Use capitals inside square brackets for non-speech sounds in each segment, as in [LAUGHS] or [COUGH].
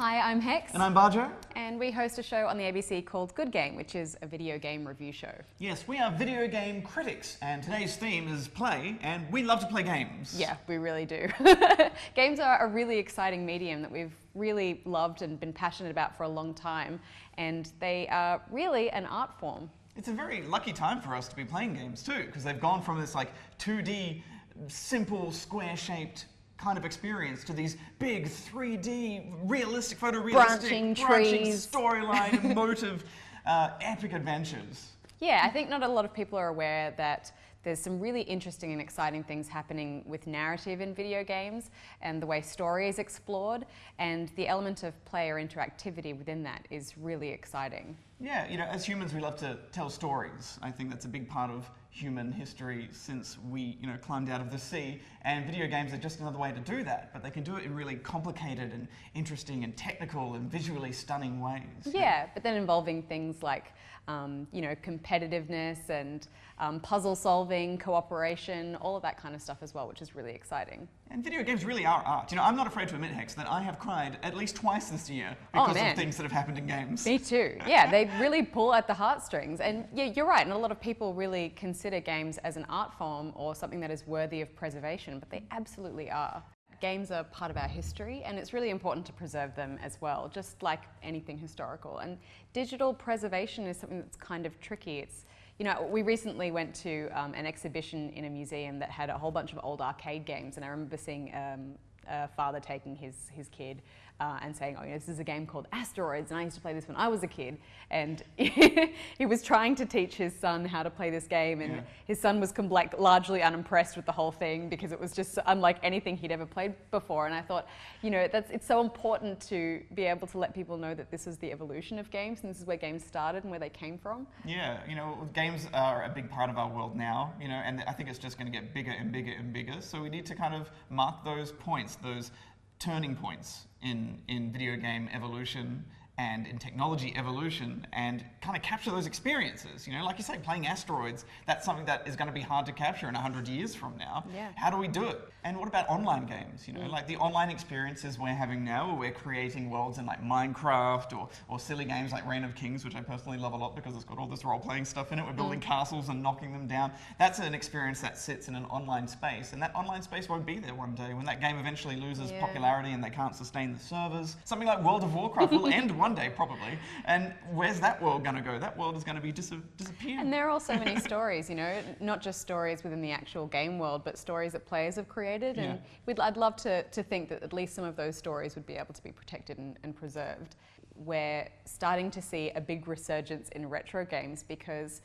Hi, I'm Hex. And I'm Bajo. And we host a show on the ABC called Good Game, which is a video game review show. Yes, we are video game critics, and today's theme is play, and we love to play games. Yeah, we really do. [LAUGHS] games are a really exciting medium that we've really loved and been passionate about for a long time, and they are really an art form. It's a very lucky time for us to be playing games too, because they've gone from this like 2D, simple, square-shaped kind of experience to these big 3D, realistic, photorealistic, branching, branching storyline, emotive, [LAUGHS] uh, epic adventures. Yeah, I think not a lot of people are aware that there's some really interesting and exciting things happening with narrative in video games and the way story is explored and the element of player interactivity within that is really exciting. Yeah, you know, as humans we love to tell stories. I think that's a big part of human history since we, you know, climbed out of the sea and video games are just another way to do that, but they can do it in really complicated and interesting and technical and visually stunning ways. Yeah, but then involving things like um, you know, competitiveness and um, puzzle solving, cooperation, all of that kind of stuff as well, which is really exciting. And video games really are art. You know, I'm not afraid to admit, Hex, that I have cried at least twice this year oh, because oh, of things that have happened in games. Me too. Yeah, they really pull at the heartstrings. And yeah, you're right. And a lot of people really consider games as an art form or something that is worthy of preservation, but they absolutely are games are part of our history and it's really important to preserve them as well, just like anything historical. And digital preservation is something that's kind of tricky. It's, you know, we recently went to um, an exhibition in a museum that had a whole bunch of old arcade games and I remember seeing um, a father taking his, his kid uh, and saying, oh, you know, this is a game called Asteroids, and I used to play this when I was a kid. And [LAUGHS] he was trying to teach his son how to play this game, and yeah. his son was like largely unimpressed with the whole thing because it was just unlike anything he'd ever played before. And I thought, you know, that's it's so important to be able to let people know that this is the evolution of games, and this is where games started and where they came from. Yeah, you know, games are a big part of our world now, you know, and I think it's just going to get bigger and bigger and bigger. So we need to kind of mark those points, those turning points in, in video game evolution and in technology evolution and kind of capture those experiences. You know, like you say, playing asteroids, that's something that is going to be hard to capture in 100 years from now. Yeah. How do we do it? And what about online games? You know, mm. like the online experiences we're having now where we're creating worlds in like Minecraft or, or silly games like Reign of Kings, which I personally love a lot because it's got all this role-playing stuff in it. We're building mm. castles and knocking them down. That's an experience that sits in an online space and that online space won't be there one day when that game eventually loses yeah. popularity and they can't sustain the servers. Something like World of Warcraft will end [LAUGHS] one day probably. And where's that world going to go? That world is going to be dis disappear. And there are also many [LAUGHS] stories, you know, not just stories within the actual game world, but stories that players have created. And yeah. I'd love to, to think that at least some of those stories would be able to be protected and, and preserved. We're starting to see a big resurgence in retro games because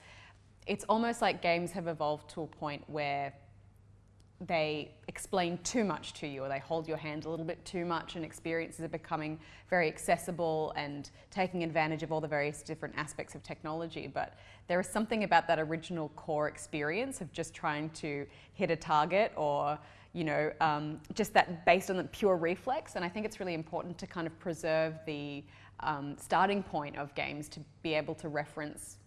it's almost like games have evolved to a point where they explain too much to you or they hold your hand a little bit too much and experiences are becoming very accessible and taking advantage of all the various different aspects of technology. But there is something about that original core experience of just trying to hit a target or you know, um, just that based on the pure reflex. And I think it's really important to kind of preserve the um, starting point of games to be able to reference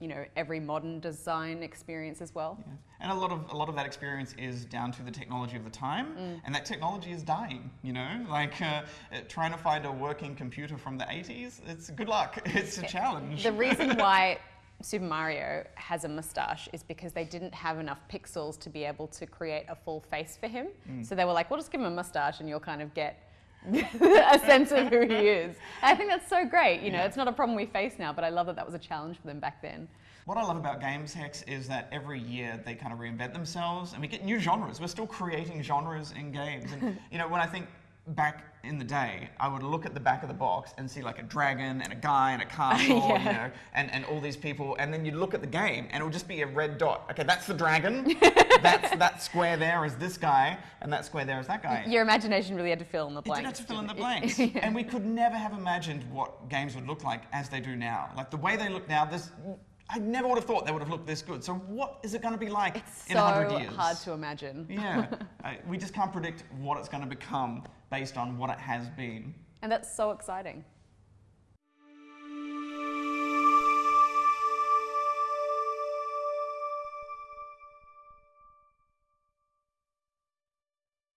you know every modern design experience as well. Yeah. And a lot of a lot of that experience is down to the technology of the time, mm. and that technology is dying. You know, like uh, trying to find a working computer from the 80s. It's good luck. [LAUGHS] It's a challenge. The reason [LAUGHS] why Super Mario has a mustache is because they didn't have enough pixels to be able to create a full face for him. Mm. So they were like, we'll just give him a mustache and you'll kind of get [LAUGHS] a sense of who he is. And I think that's so great. You know, yeah. it's not a problem we face now, but I love that that was a challenge for them back then. What I love about Games Hex is that every year they kind of reinvent themselves and we get new genres. We're still creating genres in games. And, [LAUGHS] you know, when I think back in the day, I would look at the back of the box and see like a dragon and a guy and a [LAUGHS] castle, yeah. you know, and, and all these people, and then you'd look at the game and it would just be a red dot. Okay, that's the dragon. [LAUGHS] that's that square there is this guy, and that square there is that guy. Your imagination really had to fill in the blanks. It did have to fill in the blanks, [LAUGHS] yeah. and we could never have imagined what games would look like as they do now. Like the way they look now, this I never would have thought they would have looked this good. So what is it going to be like it's in so 100 years? So hard to imagine. yeah, I, we just can't predict what it's going to become based on what it has been. And that's so exciting.